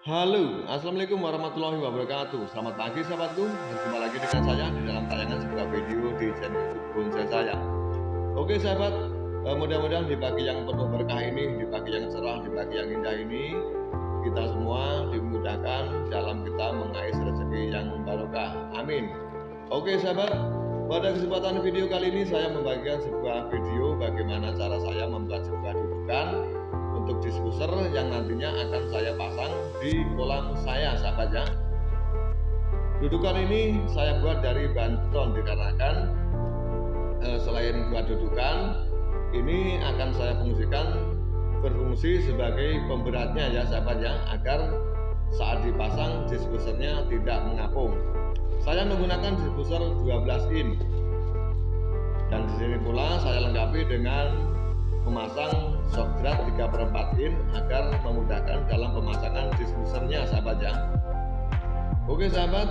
Halo, Assalamualaikum warahmatullahi wabarakatuh. Selamat pagi sahabatku. Jumpa lagi dengan saya di dalam tayangan sebuah video di channel bonsai saya. Oke sahabat eh, Mudah-mudahan di pagi yang penuh berkah ini Di pagi yang cerah, di pagi yang indah ini Kita semua dimudahkan dalam kita mengais rezeki yang barokah. Amin. Oke sahabat pada kesempatan video kali ini saya membagikan sebuah video bagaimana cara saya membuat sebuah dudukan untuk diffuser yang nantinya akan saya pasang di kolam saya sahabat ya. Dudukan ini saya buat dari bahan beton dikarenakan eh, selain buat dudukan ini akan saya fungsikan berfungsi sebagai pemberatnya ya sahabat ya agar saat dipasang diffusernya tidak mengapung. Saya menggunakan diffuser 12 in. Dan di sini pula saya lengkapi dengan memasang shockdrat 3 per 4 in agar memudahkan dalam pemasangan diffusernya sahabat ya. Oke sahabat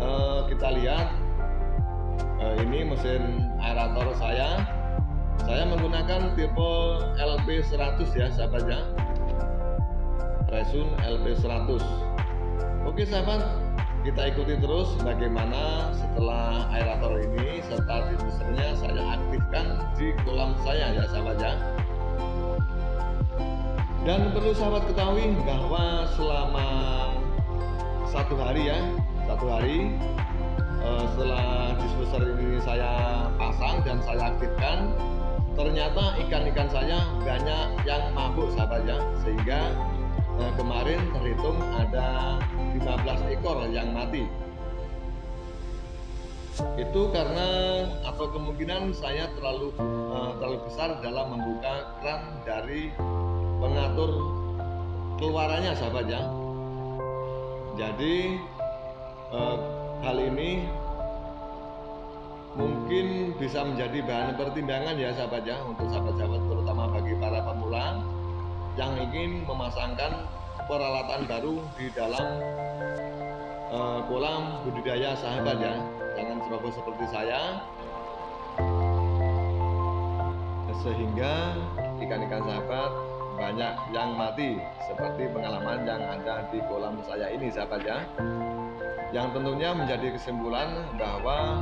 eh, kita lihat eh, ini mesin aerator saya. Saya menggunakan tipe LP100 ya sahabat ya. Resun LP100 oke sahabat kita ikuti terus bagaimana setelah aerator ini serta diffusernya saya aktifkan di kolam saya ya sahabat ya dan perlu sahabat ketahui bahwa selama satu hari ya satu hari eh, setelah diffuser ini saya pasang dan saya aktifkan ternyata ikan-ikan saya banyak yang mabuk sahabat ya. Sehingga eh, kemarin terhitung ada 15 ekor yang mati. Itu karena atau kemungkinan saya terlalu uh, besar dalam membuka keran dari pengatur keluarannya sahabat ya. Jadi uh, hal ini mungkin bisa menjadi bahan pertimbangan ya sahabat ya untuk sahabat-sahabat terutama bagi para pemula yang ingin memasangkan peralatan baru di dalam uh, kolam budidaya sahabat ya. Jangan ceroboh seperti saya sehingga ikan-ikan sahabat banyak yang mati seperti pengalaman yang ada di kolam saya ini sahabat ya. Yang tentunya menjadi kesimpulan bahwa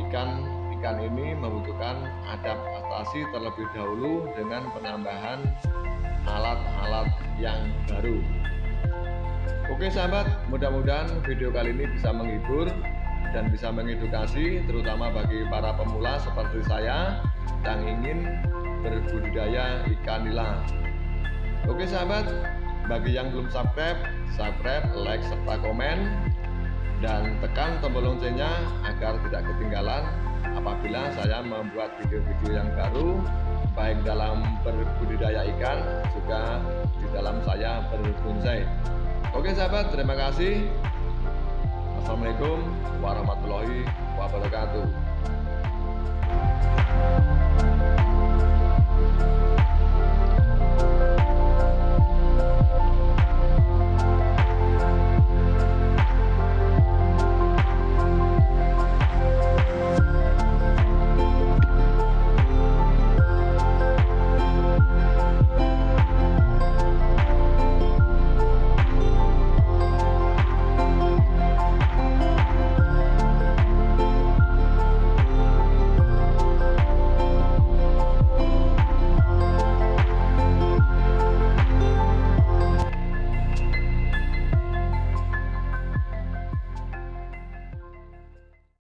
ikan-ikan ini membutuhkan adaptasi terlebih dahulu dengan penambahan alat-alat yang baru. Oke sahabat, mudah-mudahan video kali ini bisa menghibur dan bisa mengedukasi terutama bagi para pemula seperti saya yang ingin berbudidaya ikan nila. Oke sahabat, bagi yang belum subscribe, subscribe, like, serta komen dan tekan tombol loncengnya agar tidak ketinggalan apabila saya membuat video-video yang baru baik dalam berbudidaya ikan juga di dalam saya berbonsai. Oke sahabat, terima kasih. Assalamualaikum warahmatullahi wabarakatuh.